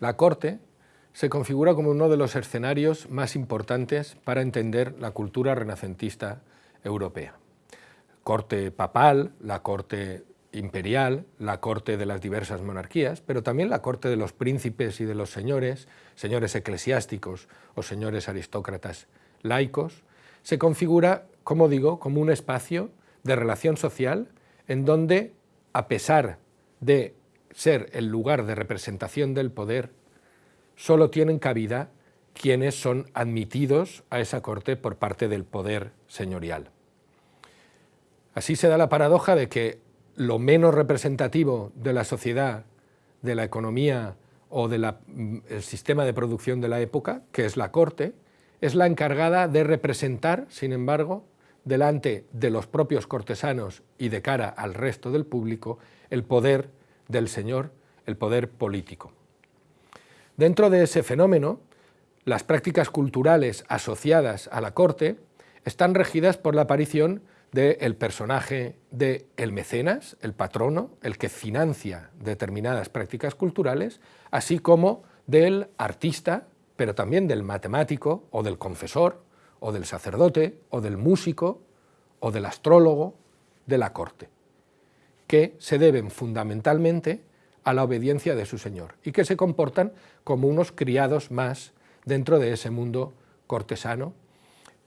La corte se configura como uno de los escenarios más importantes para entender la cultura renacentista europea. Corte papal, la corte imperial, la corte de las diversas monarquías, pero también la corte de los príncipes y de los señores, señores eclesiásticos o señores aristócratas laicos, se configura, como digo, como un espacio de relación social en donde, a pesar de ser el lugar de representación del poder, solo tienen cabida quienes son admitidos a esa corte por parte del poder señorial. Así se da la paradoja de que lo menos representativo de la sociedad, de la economía o del mm, sistema de producción de la época, que es la corte, es la encargada de representar, sin embargo, delante de los propios cortesanos y de cara al resto del público, el poder del señor, el poder político. Dentro de ese fenómeno, las prácticas culturales asociadas a la corte están regidas por la aparición del personaje del el mecenas, el patrono, el que financia determinadas prácticas culturales, así como del artista, pero también del matemático o del confesor, o del sacerdote, o del músico, o del astrólogo de la corte, que se deben fundamentalmente a la obediencia de su señor y que se comportan como unos criados más dentro de ese mundo cortesano,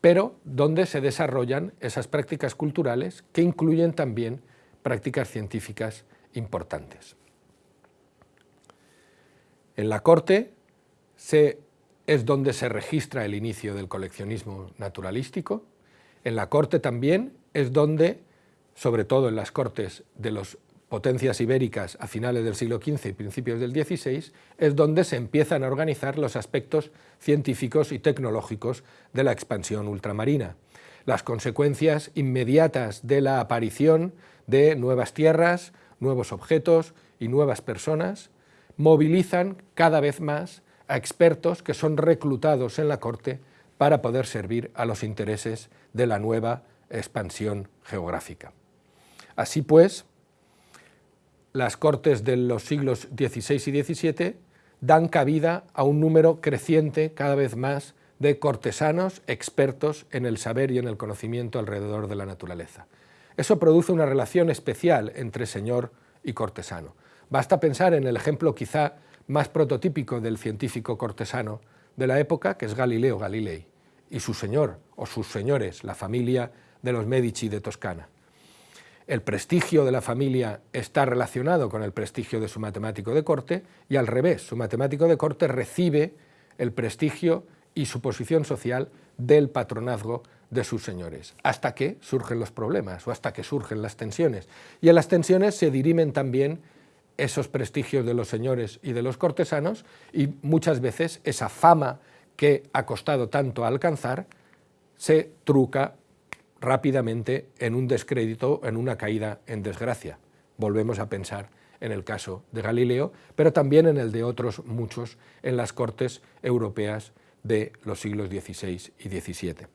pero donde se desarrollan esas prácticas culturales que incluyen también prácticas científicas importantes. En la corte es donde se registra el inicio del coleccionismo naturalístico. En la corte también es donde, sobre todo en las cortes de las potencias ibéricas a finales del siglo XV y principios del XVI, es donde se empiezan a organizar los aspectos científicos y tecnológicos de la expansión ultramarina. Las consecuencias inmediatas de la aparición de nuevas tierras, nuevos objetos y nuevas personas movilizan cada vez más a expertos que son reclutados en la corte para poder servir a los intereses de la nueva expansión geográfica. Así pues, las cortes de los siglos XVI y XVII dan cabida a un número creciente cada vez más de cortesanos expertos en el saber y en el conocimiento alrededor de la naturaleza. Eso produce una relación especial entre señor y cortesano. Basta pensar en el ejemplo quizá más prototípico del científico cortesano de la época, que es Galileo Galilei, y su señor, o sus señores, la familia de los Medici de Toscana. El prestigio de la familia está relacionado con el prestigio de su matemático de corte, y al revés, su matemático de corte recibe el prestigio y su posición social del patronazgo de sus señores, hasta que surgen los problemas o hasta que surgen las tensiones. Y en las tensiones se dirimen también esos prestigios de los señores y de los cortesanos y muchas veces esa fama que ha costado tanto alcanzar se truca rápidamente en un descrédito, en una caída en desgracia. Volvemos a pensar en el caso de Galileo, pero también en el de otros muchos en las cortes europeas de los siglos XVI y XVII.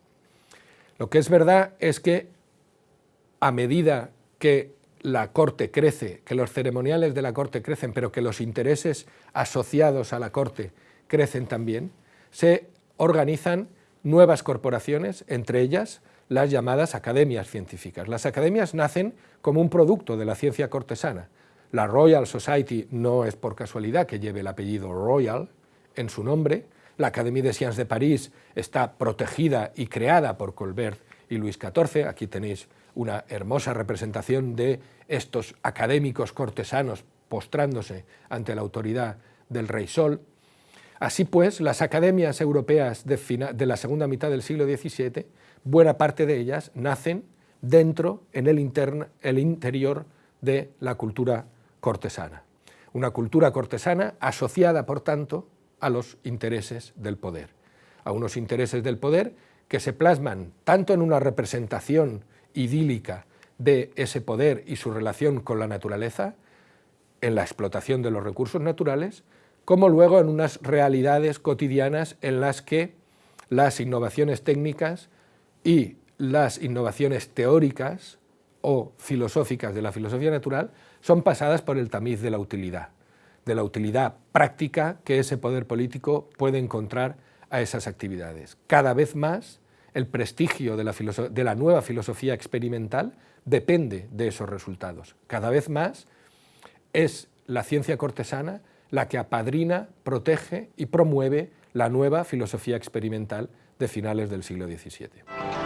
Lo que es verdad es que a medida que la corte crece, que los ceremoniales de la corte crecen, pero que los intereses asociados a la corte crecen también, se organizan nuevas corporaciones, entre ellas las llamadas academias científicas. Las academias nacen como un producto de la ciencia cortesana. La Royal Society no es por casualidad que lleve el apellido Royal en su nombre. La Académie des Sciences de París está protegida y creada por Colbert y Luis XIV. Aquí tenéis una hermosa representación de estos académicos cortesanos postrándose ante la autoridad del rey Sol. Así pues, las academias europeas de, la segunda mitad del siglo XVII, buena parte de ellas nacen dentro, en el, el interior de la cultura cortesana. Una cultura cortesana asociada, por tanto, a los intereses del poder. A unos intereses del poder que se plasman tanto en una representación idílica de ese poder y su relación con la naturaleza, en la explotación de los recursos naturales, como luego en unas realidades cotidianas en las que las innovaciones técnicas y las innovaciones teóricas o filosóficas de la filosofía natural son pasadas por el tamiz de la utilidad. de la utilidad práctica que ese poder político puede encontrar a esas actividades. Cada vez más el prestigio de la, nueva filosofía experimental depende de esos resultados. Cada vez más es la ciencia cortesana la que apadrina, protege y promueve la nueva filosofía experimental de finales del siglo XVII.